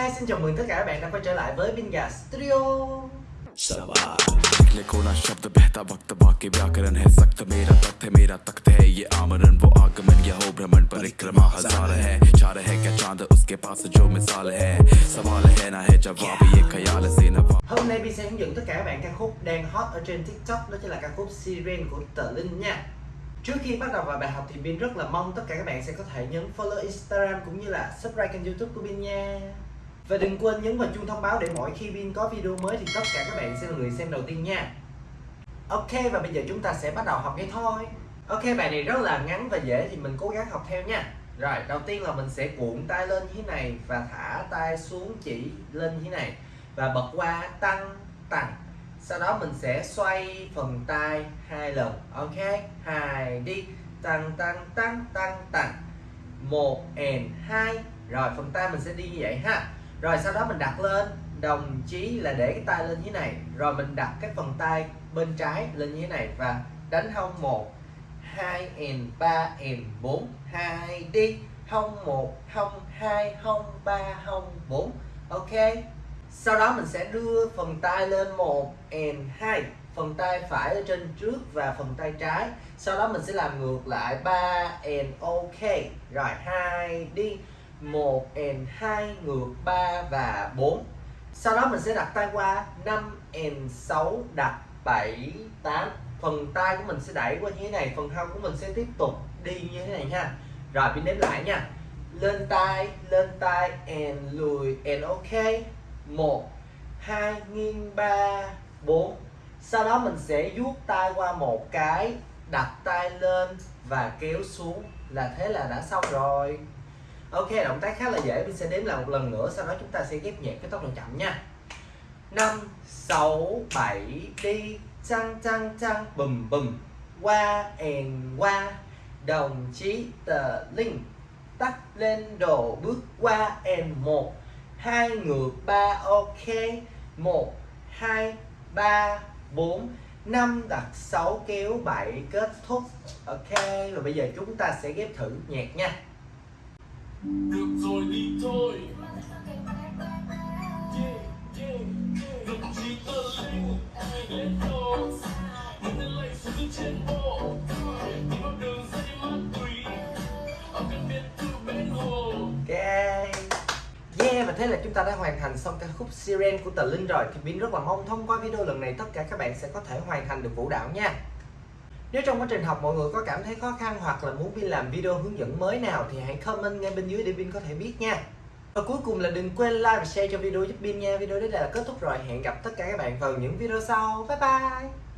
Hi, xin chào mừng tất cả các bạn đã quay trở lại với Binga Studio सवाल लिखने को ना शब्द बहता वक्त बाकी व्याकरण है सख्त मेरा तख्त है मेरा तख्त है ये आमरण वो आगमन या हो भ्रमण परिक्रमा हजार है चार है क्या चांद उसके पास जो मिसाल है सवाल है ना है जवाब ये ख्याल से नवाब Hôm nay Bin sẽ hướng dẫn tất cả các bạn ca khúc đang hot ở trên TikTok Đó chính là ca khúc Siren của Tờ Linh nha Trước khi bắt đầu vào bài học thì Bin rất là mong tất cả các bạn sẽ có thể nhấn follow Instagram cũng như là subscribe kênh youtube của Bin nha Và đừng quên nhấn vào chuông thông báo để mỗi khi Pin có video mới thì tất cả các bạn sẽ là người xem đầu tiên nha. Ok, và bây giờ chúng ta sẽ bắt đầu học ngay thôi. Ok, bài này rất là ngắn và dễ thì mình cố gắng học theo nha. Rồi, đầu tiên là mình sẽ cuộn tay lên như thế này và thả tay xuống chỉ lên như thế này. Và bật qua tăng tăng. Sau đó mình sẽ xoay phần tay hai lần. Ok, hai, đi. Tăng tăng tăng tăng tăng. Một, and, hai. Rồi, phần tay mình sẽ đi như vậy ha. Rồi sau đó mình đặt lên, đồng chí là để cái tay lên như thế này. Rồi mình đặt cái phần tay bên trái lên như thế này và đánh hông một, hai and ba and bốn, hai đi. Hông một, hông hai, hông ba, hông bốn. Ok. Sau đó mình sẽ đưa phần tay lên một and hai. Phần tay phải ở trên trước và phần tay trái. Sau đó mình sẽ làm ngược lại ba and ok. Rồi hai đi một and hai, ngược, ba và bốn. Sau đó mình sẽ đặt tay qua. 5 and 6 đặt 7 8 phần tay của mình sẽ đẩy qua như thế này, phần hông của mình sẽ tiếp tục đi như thế này nha. Rồi, mình đếm lại nha. Lên tay lên tay, and lùi, and ok. Một, hai, nghiêng, ba, bốn. Sau đó mình sẽ vuốt tay qua một cái, đặt tay lên và kéo xuống là thế là đã xong rồi ok, động tác khá là dễ. Mình sẽ đếm lại một lần nữa, sau đó chúng ta sẽ ghép nhẹ cái tốc độ chậm nha. 5 6 7 đi. Chăng chăng chăng. Bùm bùm. Qua and qua. Đồng chí tờ linh tắt lên đồ. Bước qua and một. Hai ngược, ba, ok. Một, hai, ba, bốn. Năm, đặt sáu, kéo, bảy, kết thúc. Ok và bây giờ chúng ta sẽ ghép thử nhạc nha được rồi, đi thôi. Yeah. Đồng chí linh Lên đồ tên lệnh xuống từ trên bộ Đi vào đường ra đi ma túy Ở căn biệt thự bên hồ. Yeah, và thế là chúng ta đã hoàn thành xong ca khúc Siren của Tờ Linh rồi. Thì Bin rất là mong thông qua video lần này tất cả các bạn sẽ có thể hoàn thành được vũ đạo nha. Nếu trong quá trình học mọi người có cảm thấy khó khăn hoặc là muốn Vin làm video hướng dẫn mới nào Thì hãy comment ngay bên dưới để Vin có thể biết nha. Và cuối cùng là đừng quên like và share cho video giúp Vin nha. Video đến đây là kết thúc rồi. Hẹn gặp tất cả các bạn vào những video sau. Bye bye!